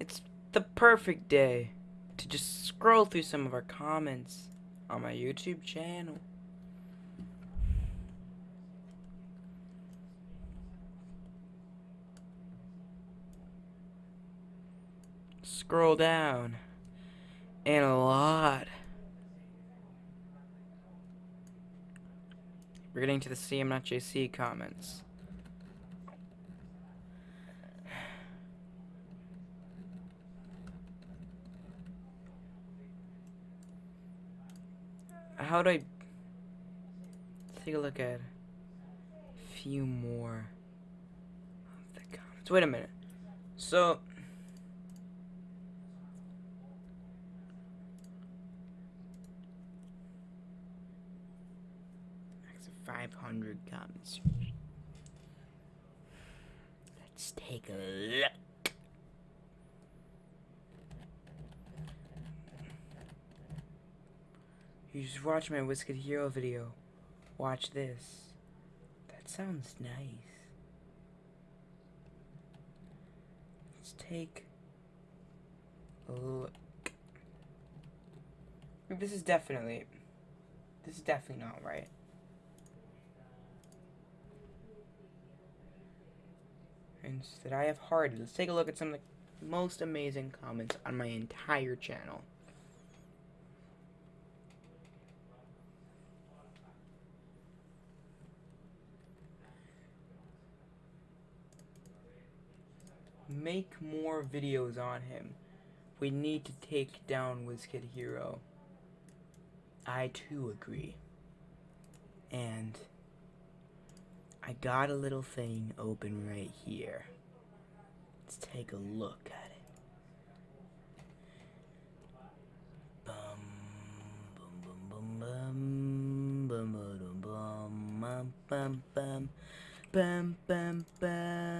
It's the perfect day to just scroll through some of our comments on my YouTube channel. Scroll down. And a lot. We're getting to the CM not JC comments. How do I take a look at a few more of the comments? Wait a minute. So of 500 comments. Let's take a look. You just watched my Whiskey Hero video. Watch this. That sounds nice. Let's take a look. This is definitely. This is definitely not right. Instead, I have Hardy. Let's take a look at some of the most amazing comments on my entire channel. Make more videos on him. We need to take down WizKid Hero. I too agree. And I got a little thing open right here. Let's take a look at it. Bum bum bum bum bum bum bum bum bum bum bum bum